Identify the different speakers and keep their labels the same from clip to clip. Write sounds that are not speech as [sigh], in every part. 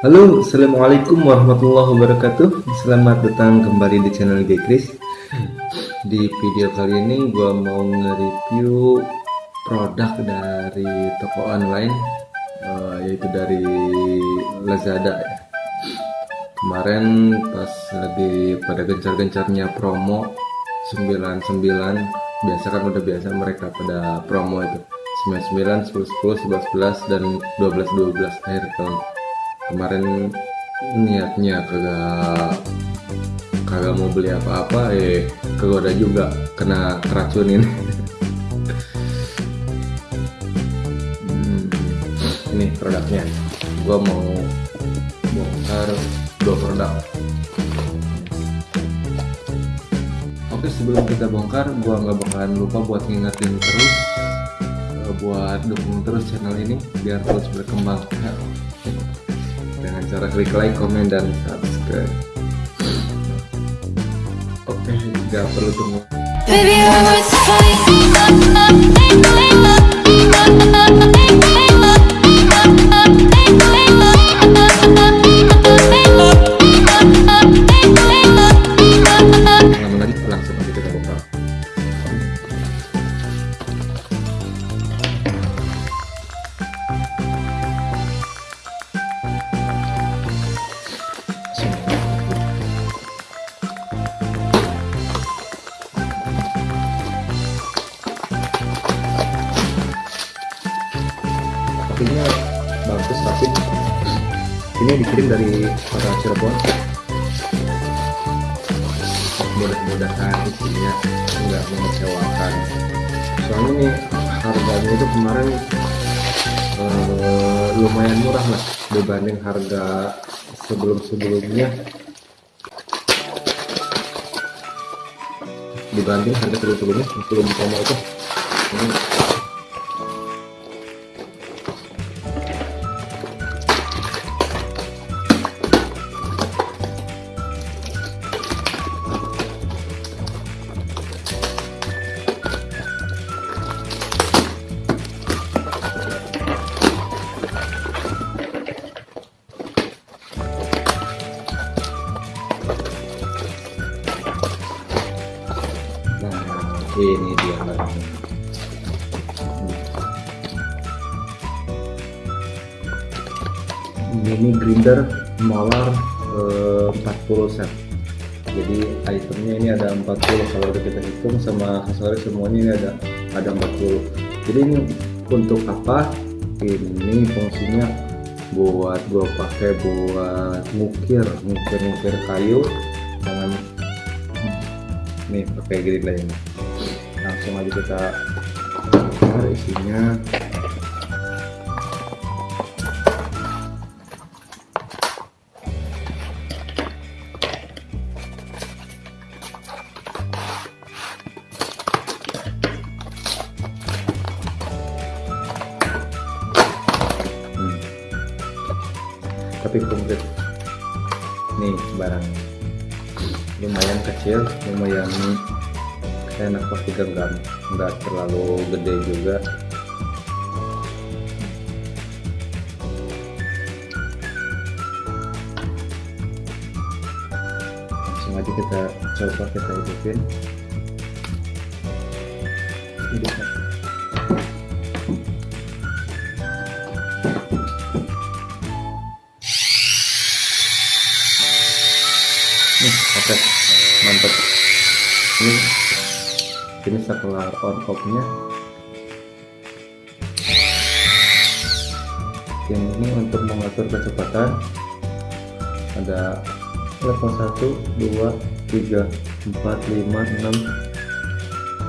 Speaker 1: Halo, Assalamualaikum warahmatullahi wabarakatuh. Selamat datang kembali di channel Gekris Di video kali ini gue mau nge-review produk dari toko online uh, Yaitu dari Lazada ya. Kemarin pas lagi pada gencar-gencarnya promo 99 Biasa kan udah biasa mereka pada promo itu. 99, 10, 10, 11, 11, dan 12, 12 akhir tahun kemarin niatnya kagak kagak mau beli apa-apa eh kegoda juga kena keracunin. [laughs] Hmm, ini produknya. Gua mau bongkar dua produk. Oke sebelum kita bongkar gua nggak bakalan lupa buat ngingetin terus eh, buat dukung terus channel ini biar terus berkembang dengan cara klik like, komen, dan subscribe. Oke, nggak perlu tunggu. Baby, dikirim dari kota Cirebon. Mudah-mudahan isinya nggak mengecewakan. Soalnya nih harganya itu kemarin uh, lumayan murah lah dibanding harga sebelum-sebelumnya. Dibanding harga sebelum-sebelumnya sebelum promo itu. Ini ini ini ada 40 kalau kita hitung sama aksesoris semuanya ini ada ada 40 jadi ini untuk apa? Ini fungsinya buat gue pakai buat ngukir ngukir ngukir kayu dengan nih pakai grinder ini langsung aja kita isinya nih barang lumayan kecil lumayan enak pas digenggam nggak terlalu gede juga. Langsung aja kita coba kita hidupin. Hidupin ini ini setelah on off nya ini untuk mengatur kecepatan. Ada level 1 2 3 4 5 6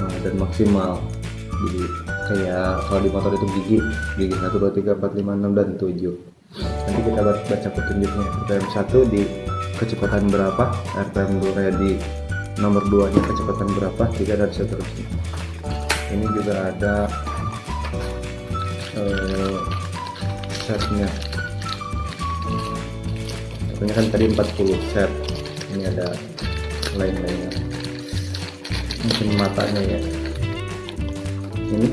Speaker 1: nah, dan maksimal. Jadi kayak kalau di motor itu gigi gigi 1 2 3 4 5 6 dan 7 nanti kita baca petunjuknya. RPM 1 di kecepatan berapa? RPM 2 di nomor 2 nya kecepatan berapa tiga dan seterusnya. Ini juga ada uh, setnya. Tentunya kan tadi 40 set. Ini ada lain-lainnya. Mungkin matanya ya. Ini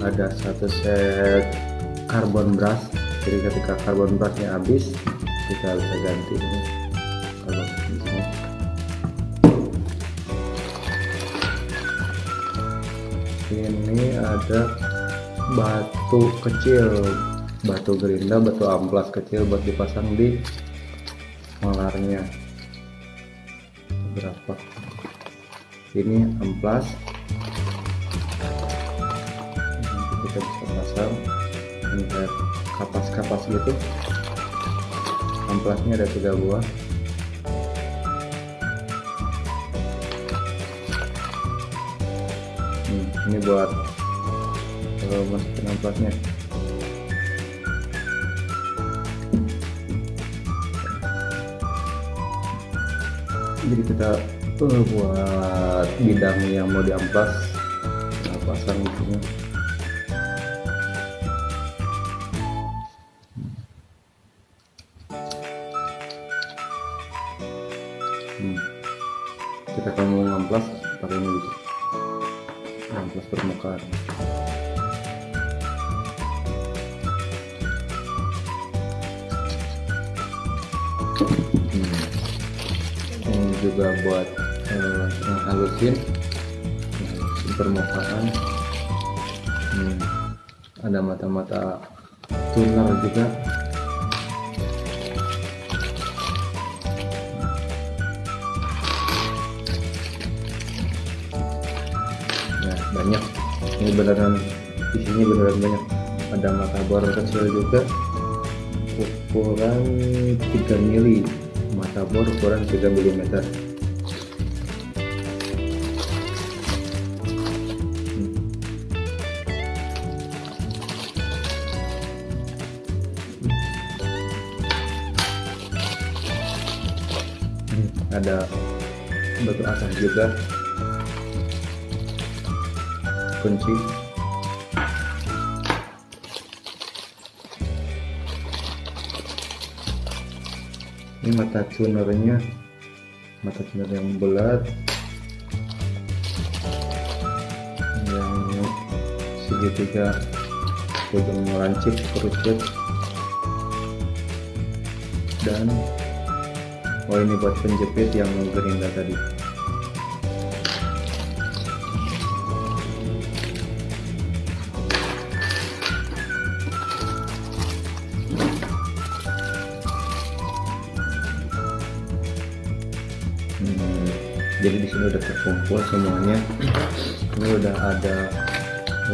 Speaker 1: ada satu set carbon brush. Jadi ketika carbon brushnya habis kita bisa ganti ini ini ada batu kecil batu gerinda batu amplas kecil buat dipasang di malarnya. Berapa? Ini amplas. Kita bisa pasang. Ini kapas-kapas gitu. Amplasnya ada tiga buah ini buat kalau masukin amplasnya jadi kita buat bidang yang mau diamplas nah, pasang di sini hmm. ini juga buat ngehalusin permukaan hmm. ada mata-mata tuner juga nah banyak ini beneran di sini beneran banyak. Ada mata bor kecil juga. Ukuran 3 mili. Mata bor ukuran 3 mm ada batu asam juga kunci ini mata tunernya mata tuner yang bulat yang segitiga ujung lancip kerucut. Dan oh ini buat penjepit yang gerinda tadi sini udah terkumpul semuanya. Ini udah ada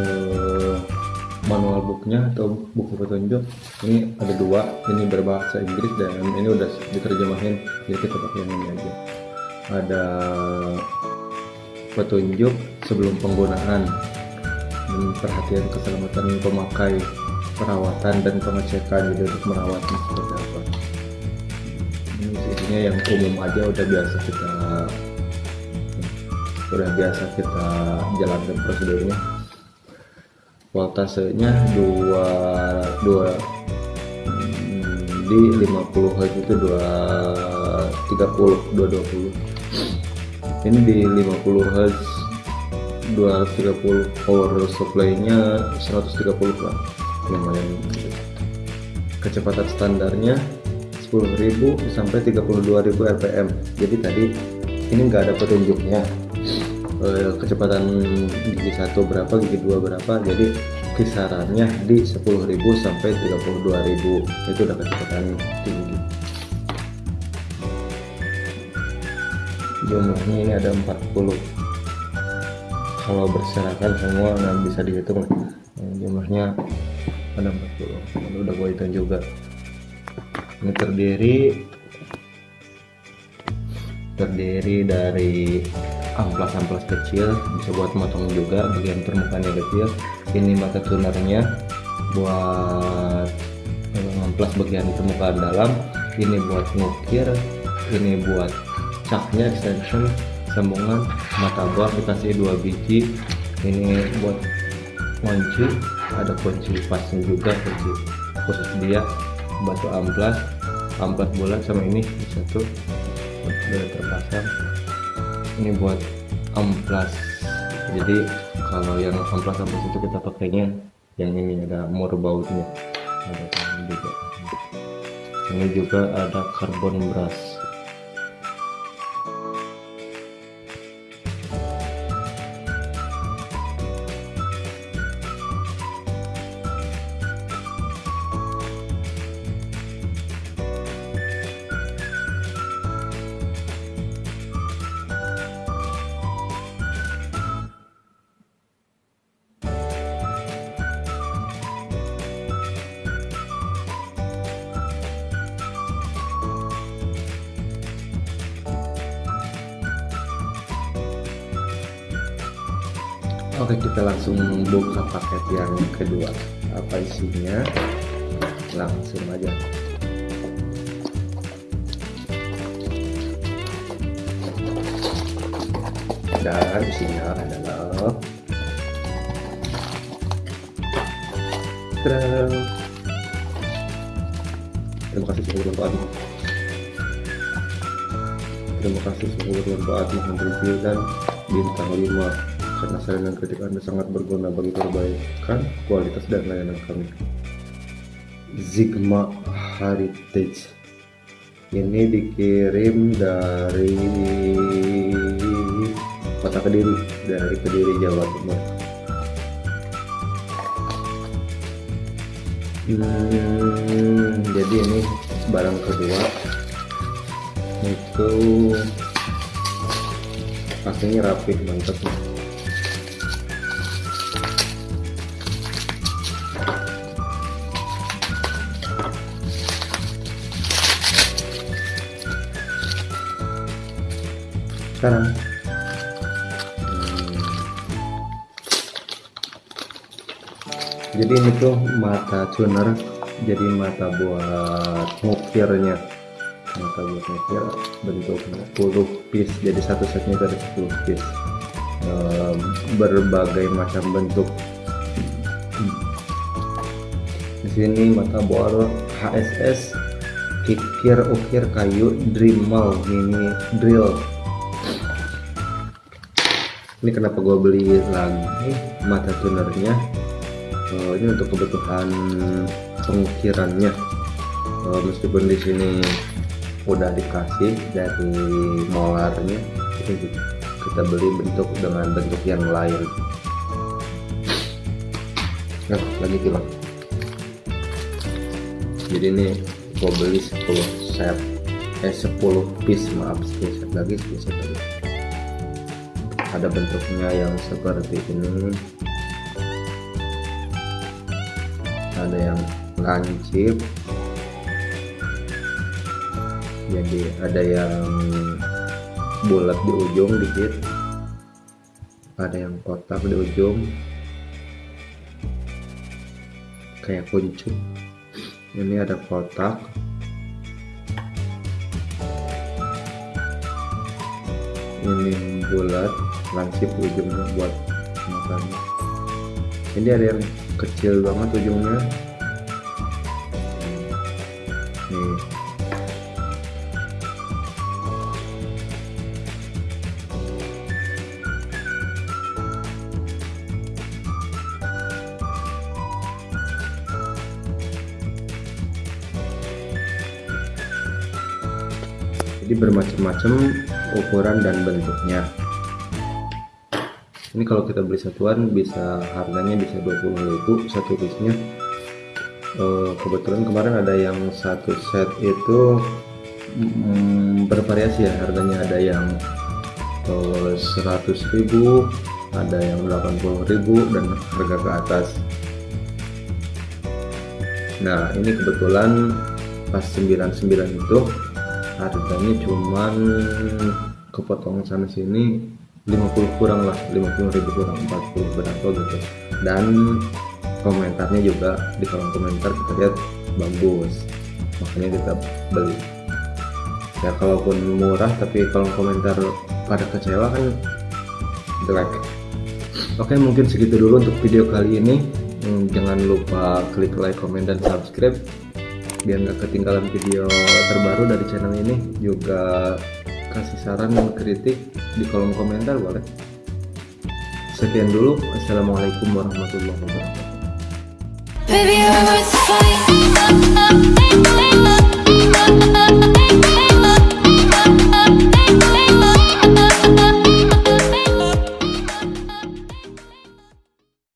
Speaker 1: eh, manual booknya atau buku petunjuk. Ini ada dua ini berbahasa Inggris dan ini udah diterjemahin jadi kita pakai yang ini aja. Ada petunjuk sebelum penggunaan dan perhatian keselamatan pemakai perawatan dan pengecekan jadi untuk merawatnya seperti apa. Ini isinya yang umum aja udah biasa kita udah biasa kita jalankan prosedurnya. Voltasenya dua dua hmm, di 50 Hz itu 230 220 ini di 50 Hz 230 power supply nya 130 lah lumayan. Kecepatan standarnya 10.000 sampai 32.000 rpm jadi tadi ini enggak ada petunjuknya eh, kecepatan gigi satu berapa gigi dua berapa jadi kisarannya di 10.000 sampai 32.000 itu udah kecepatan tinggi. Jumlahnya ini ada 40 kalau berserakan semua nggak bisa dihitung jumlahnya ada 40 Lalu udah gue hitung juga. Ini terdiri terdiri dari amplas-amplas kecil bisa buat motong juga bagian permukaannya kecil. Ini mata tunernya buat amplas bagian permukaan dalam. Ini buat ngukir ini buat caknya extension sambungan mata bor dikasih dua biji. Ini buat kunci ada kunci pasnya juga kunci khusus dia batu amplas amplas bulat sama ini satu sudah terpasang ini buat amplas. Jadi kalau yang amplas amplas itu kita pakainya yang ini ada mur bautnya ada juga. Ini juga ada carbon brush Oke kita langsung buka paket yang kedua. Apa isinya? Langsung aja. Dan isinya adalah terima kasih sudah berbantu terima kasih sudah berbantu review dan bintang 5 karena saran dan kritik Anda sangat berguna bagi perbaikan kualitas dan layanan kami. Zigma Heritage. Ini dikirim dari kota Kediri dari Kediri Jawa Timur. Hmm, jadi ini barang kedua. Itu pastinya rapih mantap nih sekarang. Jadi ini tuh mata tuner jadi mata buat ngukirnya mata buat ngukir bentuknya 10 piece jadi satu setnya dari 10 piece. Berbagai macam bentuk. Di sini mata bor HSS kikir ukir kayu Dremel mini drill ini kenapa gue beli lagi? Mata tunernya. Uh, ini untuk kebutuhan pengukirannya. Uh, meskipun di sini udah dikasih dari molarnya kita beli bentuk dengan bentuk yang lain. Nah lagi kilang jadi ini gue beli 10 set. Eh 10 piece maaf 10 set lagi 10 set lagi ada bentuknya yang seperti ini. Ada yang lancip. Jadi ada yang bulat di ujung dikit. Ada yang kotak di ujung. Kayak kuncup ini ada kotak. Ini bulat lansip ujungnya buat makannya. Ini ada yang kecil banget ujungnya. Nih. Jadi bermacam-macam ukuran dan bentuknya ini kalau kita beli satuan bisa harganya bisa 20.000 satu piece-nya. Uh, kebetulan kemarin ada yang satu set itu mm, bervariasi ya harganya ada yang uh, eh, 100.000 ada yang 80.000 dan harga ke atas. Nah ini kebetulan pas 99 itu harganya cuman kepotong sana sini 50 kurang lah 50 ribu kurang 40 berapa gitu. Dan komentarnya juga di kolom komentar kita lihat bagus makanya kita beli. Ya kalaupun murah tapi kolom komentar pada kecewa kan jelek. Oke mungkin segitu dulu untuk video kali ini. Hmm, jangan lupa klik like comment dan subscribe. Biar nggak ketinggalan video terbaru dari channel ini. Juga kasih saran dan kritik di kolom komentar boleh. Sekian dulu, Assalamualaikum warahmatullahi wabarakatuh. Baby,